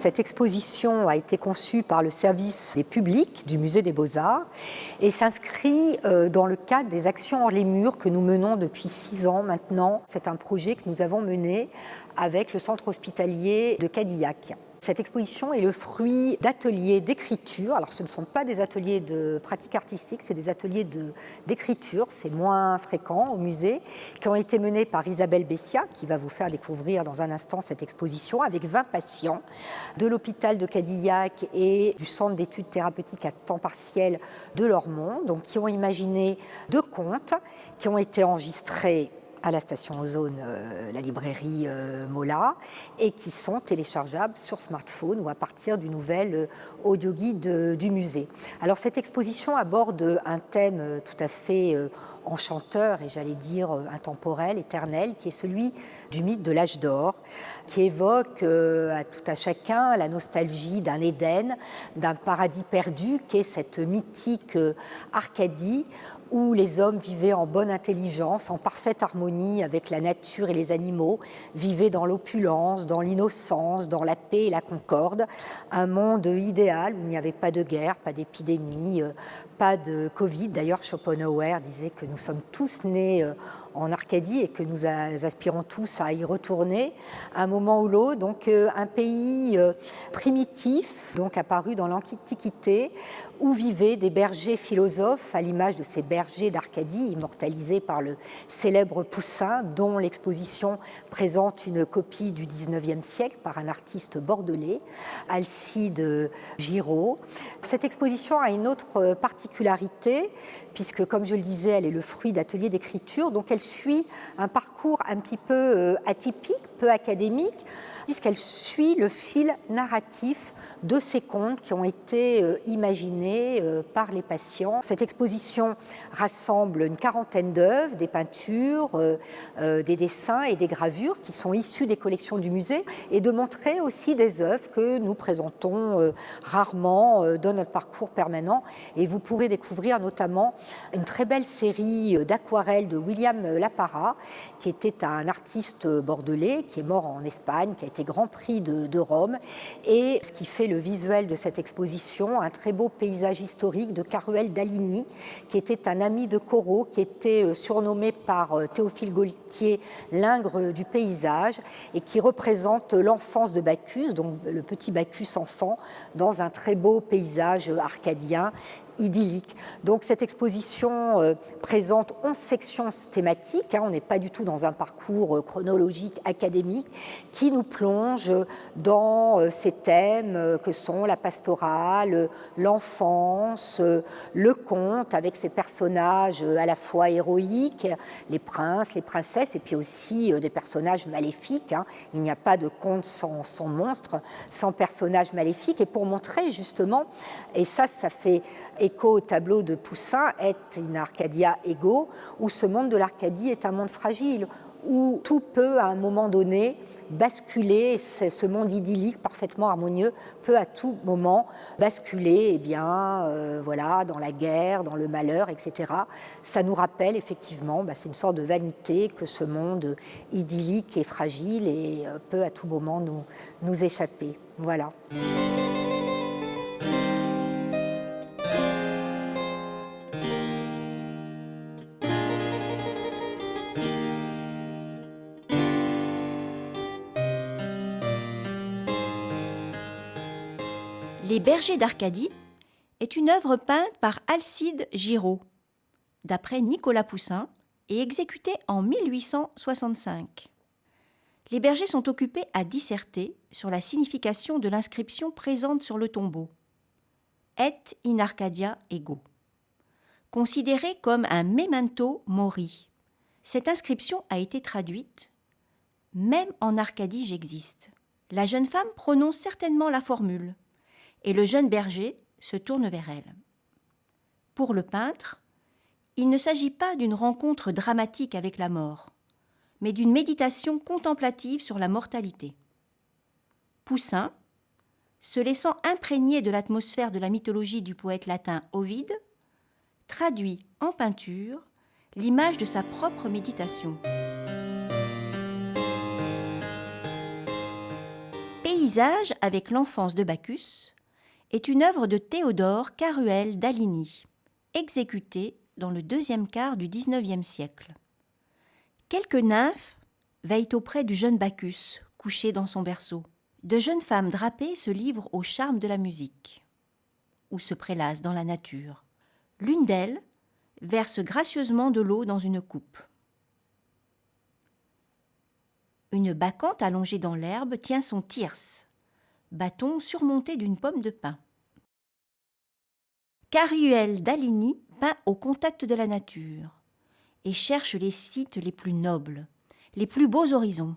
Cette exposition a été conçue par le service des publics du Musée des Beaux-Arts et s'inscrit euh, dans le cadre des actions hors les murs que nous menons depuis six ans maintenant. C'est un projet que nous avons mené avec le centre hospitalier de Cadillac. Cette exposition est le fruit d'ateliers d'écriture. Alors ce ne sont pas des ateliers de pratique artistique, c'est des ateliers d'écriture, c'est moins fréquent au musée, qui ont été menés par Isabelle Bessia, qui va vous faire découvrir dans un instant cette exposition, avec 20 patients de l'hôpital de Cadillac et du centre d'études thérapeutiques à temps partiel de Lormont, donc qui ont imaginé deux contes qui ont été enregistrés à la station Ozone, euh, la librairie euh, Mola, et qui sont téléchargeables sur smartphone ou à partir du nouvel euh, audio guide du musée. Alors cette exposition aborde un thème tout à fait enchanteur et j'allais dire intemporel, éternel, qui est celui du mythe de l'âge d'or, qui évoque à tout à chacun la nostalgie d'un Éden, d'un paradis perdu, qui est cette mythique Arcadie où les hommes vivaient en bonne intelligence, en parfaite harmonie avec la nature et les animaux, vivaient dans l'opulence, dans l'innocence, dans la paix et la concorde. Un monde idéal où il n'y avait pas de guerre, pas d'épidémie, euh, pas de Covid. D'ailleurs, Schopenhauer disait que nous sommes tous nés euh, en Arcadie et que nous aspirons tous à y retourner un moment ou l'autre. Donc euh, un pays euh, primitif, donc apparu dans l'Antiquité, où vivaient des bergers philosophes à l'image de ces bergers d'Arcadie, immortalisés par le célèbre Poussin, dont l'exposition présente une copie du 19e siècle par un artiste bordelais, Alcide Giraud. Cette exposition a une autre particularité, puisque comme je le disais, elle est le fruit d'ateliers d'écriture, donc elle suit un parcours un petit peu euh, atypique, peu académique, puisqu'elle suit le fil narratif de ces contes qui ont été euh, imaginés euh, par les patients. Cette exposition rassemble une quarantaine d'œuvres, des peintures, des dessins et des gravures qui sont issus des collections du musée et de montrer aussi des œuvres que nous présentons rarement dans notre parcours permanent. Et vous pourrez découvrir notamment une très belle série d'aquarelles de William Lapara, qui était un artiste bordelais, qui est mort en Espagne, qui a été Grand Prix de, Rome, et ce qui fait le visuel de cette exposition, un très beau paysage historique de Caruel d'Aligny, qui était un ami de Corot, qui était euh, surnommé par euh, Théophile Gaultier l'ingre du paysage, et qui représente l'enfance de Bacchus, donc le petit Bacchus enfant, dans un très beau paysage arcadien idyllique. Donc cette exposition euh, présente 11 sections thématiques, hein. on n'est pas du tout dans un parcours euh, chronologique académique, qui nous plonge dans euh, ces thèmes que sont la pastorale, l'enfance, le conte avec ses personnages à la fois héroïques, les princes, les princesses, et puis aussi des personnages maléfiques. Hein. Il n'y a pas de conte sans, sans monstre, sans personnages maléfiques. Et pour montrer justement, et ça, ça fait écho au tableau de Poussin, est in Arcadia ego, où ce monde de l'Arcadie est un monde fragile, où tout peut à un moment donné basculer, ce monde idyllique parfaitement harmonieux peut à tout moment basculer eh bien, euh, voilà, dans la guerre, dans le malheur, etc. Ça nous rappelle effectivement, bah, c'est une sorte de vanité que ce monde idyllique est fragile et euh, peut à tout moment nous, nous échapper. Voilà. Les Bergers d'Arcadie est une œuvre peinte par Alcide Giraud, d'après Nicolas Poussin, et exécutée en 1865. Les bergers sont occupés à disserter sur la signification de l'inscription présente sur le tombeau. Et in Arcadia ego. Considérée comme un memento mori, cette inscription a été traduite Même en Arcadie j'existe. La jeune femme prononce certainement la formule et le jeune berger se tourne vers elle. Pour le peintre, il ne s'agit pas d'une rencontre dramatique avec la mort, mais d'une méditation contemplative sur la mortalité. Poussin, se laissant imprégner de l'atmosphère de la mythologie du poète latin Ovide, traduit en peinture l'image de sa propre méditation. Paysage avec l'enfance de Bacchus est une œuvre de Théodore Caruel d'Aligny, exécutée dans le deuxième quart du XIXe siècle. Quelques nymphes veillent auprès du jeune Bacchus, couché dans son berceau. De jeunes femmes drapées se livrent au charme de la musique, ou se prélassent dans la nature. L'une d'elles verse gracieusement de l'eau dans une coupe. Une bacchante allongée dans l'herbe tient son tierce, bâton surmonté d'une pomme de pin. Caruel d'Aligny peint au contact de la nature et cherche les sites les plus nobles, les plus beaux horizons,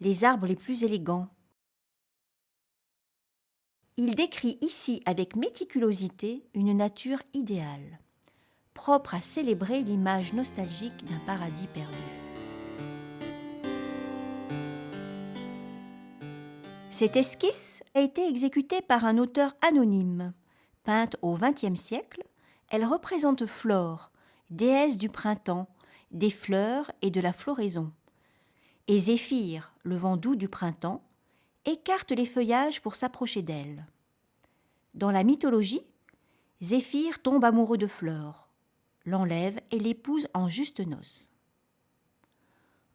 les arbres les plus élégants. Il décrit ici avec méticulosité une nature idéale, propre à célébrer l'image nostalgique d'un paradis perdu. Cette esquisse a été exécutée par un auteur anonyme. Peinte au XXe siècle, elle représente Flore, déesse du printemps, des fleurs et de la floraison. Et Zéphyr, le vent doux du printemps, écarte les feuillages pour s'approcher d'elle. Dans la mythologie, Zéphyr tombe amoureux de Flore, l'enlève et l'épouse en juste noces.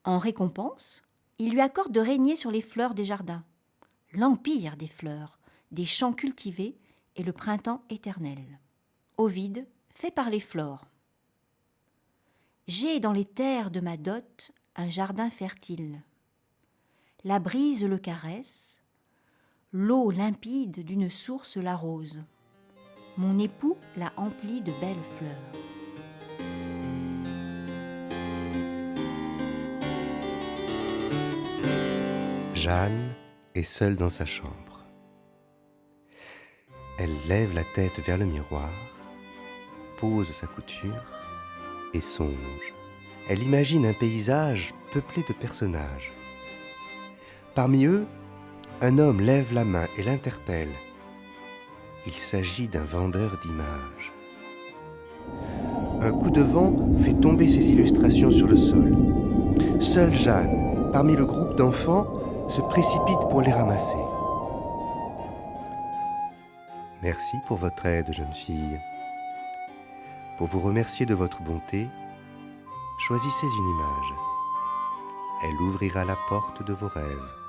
En récompense, il lui accorde de régner sur les fleurs des jardins, l'empire des fleurs, des champs cultivés et le printemps éternel. Ovide fait par les flores. J'ai dans les terres de ma dot un jardin fertile. La brise le caresse, l'eau limpide d'une source l'arrose. Mon époux l'a emplie de belles fleurs. Jeanne est seule dans sa chambre. Elle lève la tête vers le miroir, pose sa couture et songe. Elle imagine un paysage peuplé de personnages. Parmi eux, un homme lève la main et l'interpelle. Il s'agit d'un vendeur d'images. Un coup de vent fait tomber ses illustrations sur le sol. Seule Jeanne, parmi le groupe d'enfants, se précipite pour les ramasser. Merci pour votre aide, jeune fille. Pour vous remercier de votre bonté, choisissez une image. Elle ouvrira la porte de vos rêves.